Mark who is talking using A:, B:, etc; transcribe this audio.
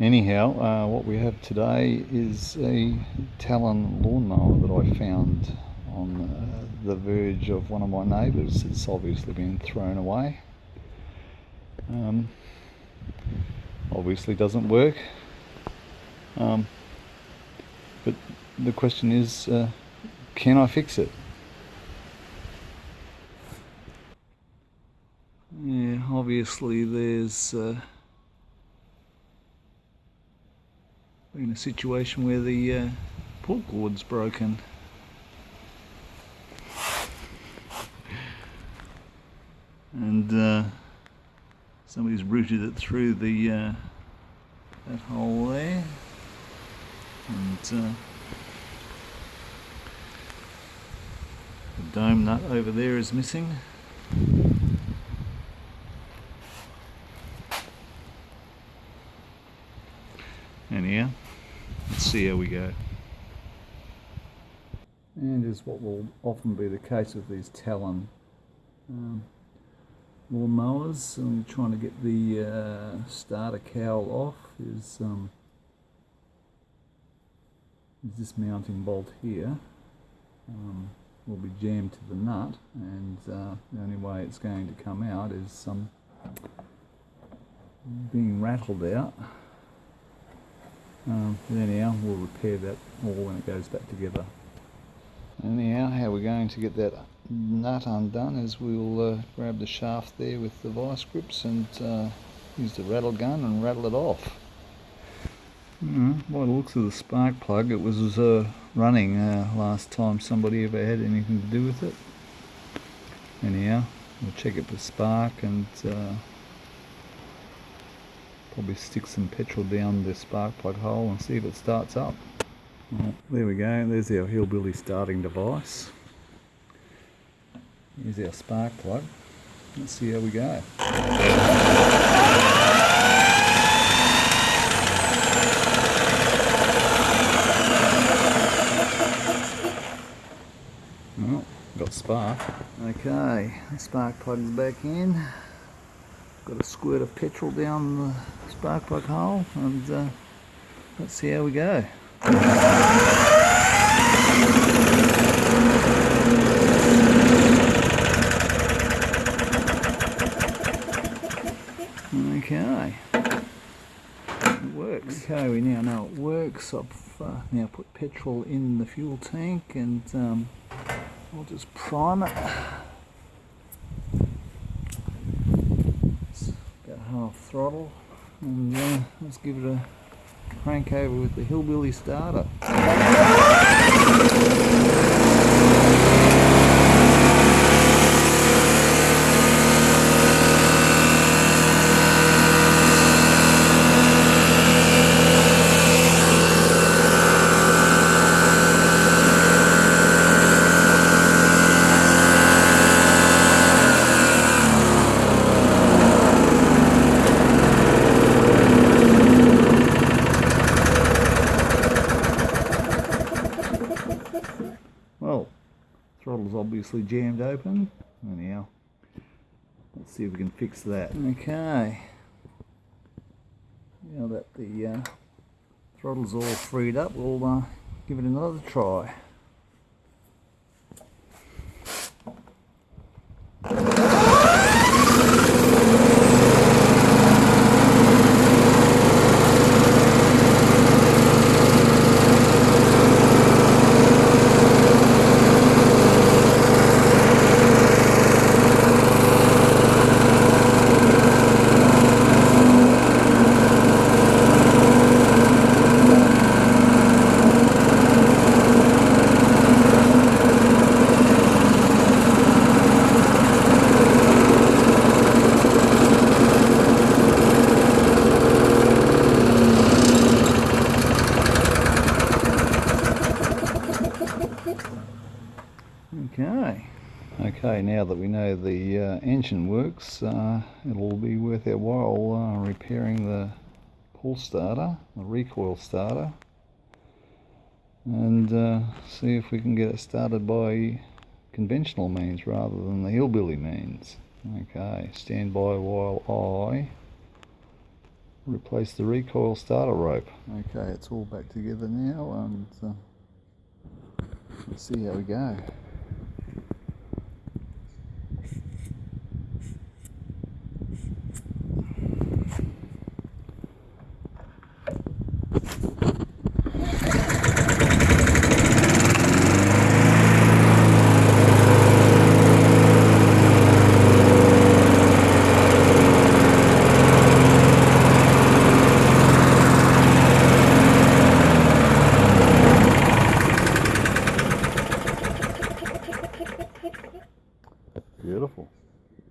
A: Anyhow, uh, what we have today is a Talon lawnmower that I found on uh, the verge of one of my neighbours. It's obviously been thrown away. Um, obviously doesn't work. Um, but the question is, uh, can I fix it? Yeah, obviously there's uh, in a situation where the uh, pull cord's broken. And uh, somebody's routed it through the uh, that hole there. And uh, the dome nut over there is missing. Anyhow, let's see how we go. And as what will often be the case with these Talon um, mowers, I'm trying to get the uh, starter cowl off is, um, this mounting bolt here. Um, will be jammed to the nut and uh, the only way it's going to come out is um, being rattled out. Um, anyhow, we'll repair that all when it goes back together. Anyhow, how we're going to get that nut undone is we'll uh, grab the shaft there with the vice grips and uh, use the rattle gun and rattle it off. Mm, by the looks of the spark plug, it was uh, running uh, last time somebody ever had anything to do with it. Anyhow, we'll check it for spark and uh, probably stick some petrol down the spark plug hole and see if it starts up. Right, there we go, there's our hillbilly starting device. Here's our spark plug. Let's see how we go. Oh, got spark. Okay, the spark plug's back in. Got a squirt of petrol down the spark plug hole and uh, let's see how we go. Okay, it works. Okay, we now know it works. I've uh, now put petrol in the fuel tank and um, I'll just prime it. half throttle and uh, let's give it a crank over with the hillbilly starter. Throttle's obviously jammed open. Anyhow, let's see if we can fix that. Okay. Now that the uh, throttle's all freed up, we'll uh, give it another try. Okay. Okay, now that we know the uh, engine works, uh, it'll be worth our while uh, repairing the pull starter, the recoil starter, and uh, see if we can get it started by conventional means rather than the hillbilly means. Okay, stand by while I replace the recoil starter rope. Okay, it's all back together now and uh, let's see how we go.